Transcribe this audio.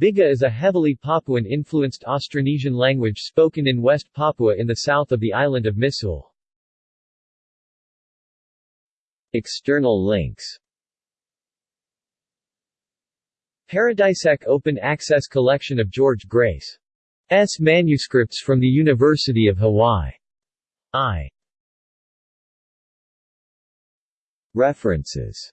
Biga is a heavily Papuan-influenced Austronesian language spoken in West Papua in the south of the island of Misool. External links Paradisec Open Access Collection of George Grace S. manuscripts from the University of Hawaii. I. References